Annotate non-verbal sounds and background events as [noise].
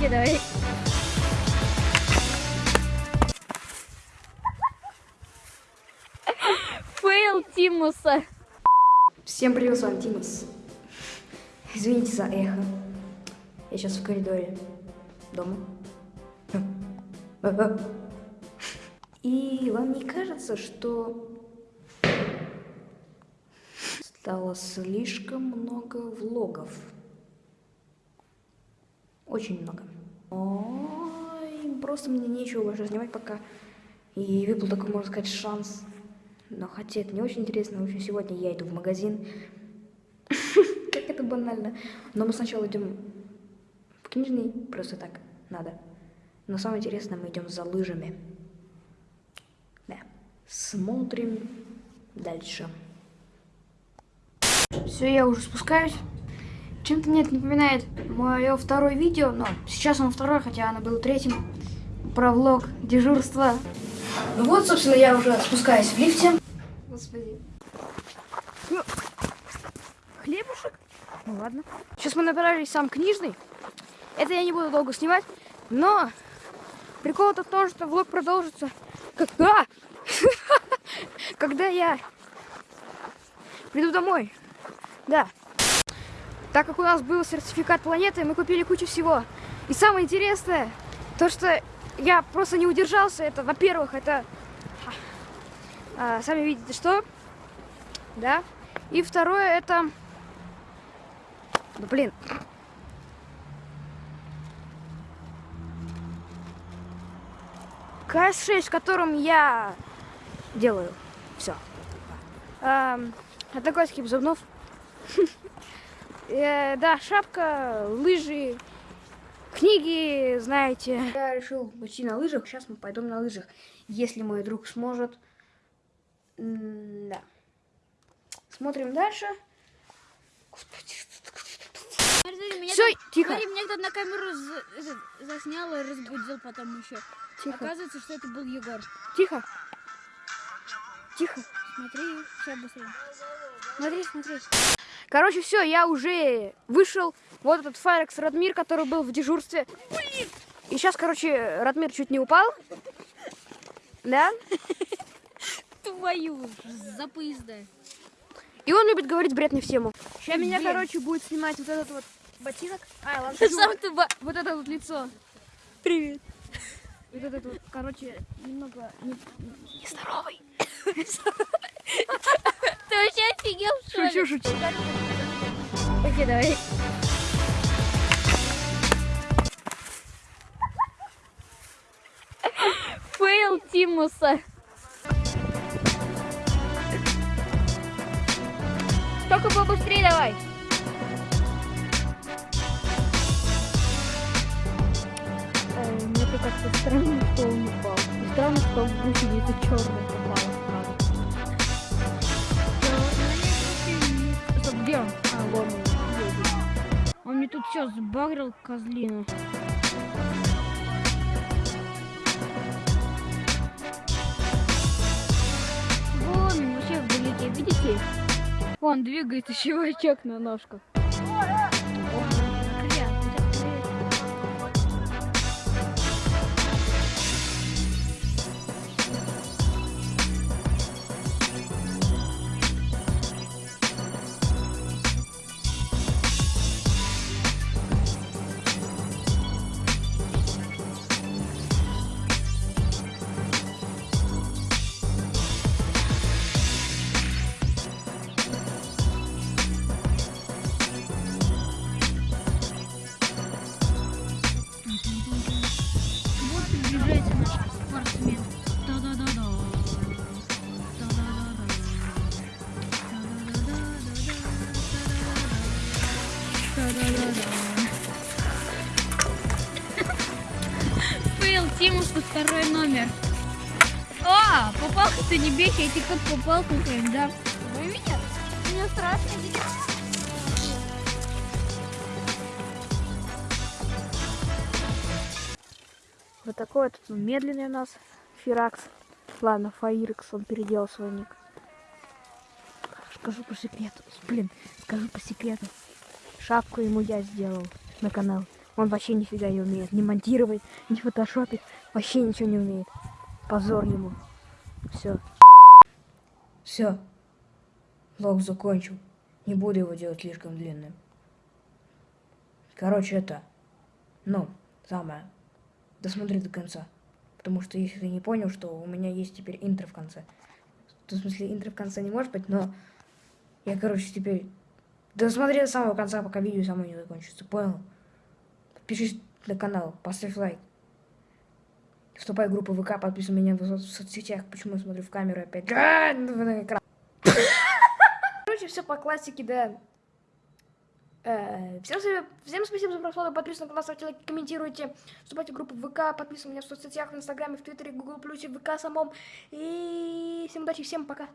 Давай. Фейл Тимуса. Всем привет, с вами Тимас. Извините за эхо. Я сейчас в коридоре дома. И вам не кажется, что стало слишком много влогов? Очень много. Ой, просто мне нечего больше снимать пока. И выпал такой, можно сказать, шанс. Но хотя это не очень интересно, в общем, сегодня я иду в магазин. [laughs] Как это банально. Но мы сначала идем в книжный, просто так, надо. Но самое интересное, мы идем за лыжами. Да. Смотрим дальше. Все, я уже спускаюсь. Чем-то мне это напоминает мое второе видео, но сейчас оно второе, хотя оно было третьим. Про влог дежурства. Ну вот, собственно, я уже спускаюсь в лифте. Господи. Ну, хлебушек? Ну ладно. Сейчас мы набирались сам книжный. Это я не буду долго снимать, но прикол-то в том, что влог продолжится. Когда? [laughs] Когда я приду домой. Да. Так как у нас был сертификат планеты, мы купили кучу всего. И самое интересное, то что я просто не удержался. Это, во-первых, это а, сами видите, что, да. И второе, это, да блин, КС-6, в котором я делаю все. А, такой скип зубнов. [laughs] Э, да, шапка, лыжи, книги, знаете. Я решил пойти на лыжах. Сейчас мы пойдем на лыжах. Если мой друг сможет. М да. Смотрим дальше. Господи, Все, тихо. Смотри, меня кто-то на камеру за- за- заснял и разбудил потом еще. Тихо. Оказывается, что это был Егор. Тихо. Тихо. Смотри, сейчас быстрее. Смотри, смотри. Короче, все, я уже вышел. Вот этот Файрекс Радмир, который был в дежурстве. И сейчас, короче, Радмир чуть не упал. Да? [laughs] Твою за поезда. И он любит говорить бред не в тему. Сейчас меня, Блин. короче, будет снимать вот этот вот ботинок. А, ладно, Сам ты ба- вот это вот лицо. Привет. Вот этот вот, короче, немного не, нездоровый. [laughs] Шучу. Окей, давай. Фейл Тимуса. Только побыстрее давай. Э, Мне кажется странно, что он упал. Странно, что в гусенице черный А, вон он. Он мне тут все сбагрил, козлина. Вон, он вообще вдалеке, видите? Вон двигается [laughs] чувачок на ножках. Фейл Тимусу второй номер. А, попал ты не бейся, я тебе как попал какой да? Вы меня? Мне страшно. Вот такой вот ну, медленный у нас Фиракс. Ладно, Фаирекс, он переделал свой ник. Скажу по секрету. Блин, скажу по секрету. Шапку ему я сделал на канал. Он вообще нифига не умеет. Ни монтировать, ни фотошопить. Вообще ничего не умеет. Позор ему. Все. Все. Лог закончил. Не буду его делать слишком длинным. Короче, это... Ну, самое. Досмотри до конца. Потому что если ты не понял, что у меня есть теперь интро в конце. В смысле, интро в конце не может быть, но... Я, короче, теперь... Досмотри до самого конца, пока видео само не закончится. Понял? Подпишись на канал, поставь лайк. Вступай в группу ВК, подписывай меня в, со- в соцсетях. Почему я смотрю в камеру опять? А, на экран. [laughs] Короче, все по классике, да. Э, Всем, всем спасибо за просмотр, подписывайтесь на канал, ставьте лайки, комментируйте, вступайте в группу ВК, подписывайтесь меня в соцсетях, в Инстаграме, в Твиттере, Гугл Плюсе, ВК самом. И всем удачи, всем пока.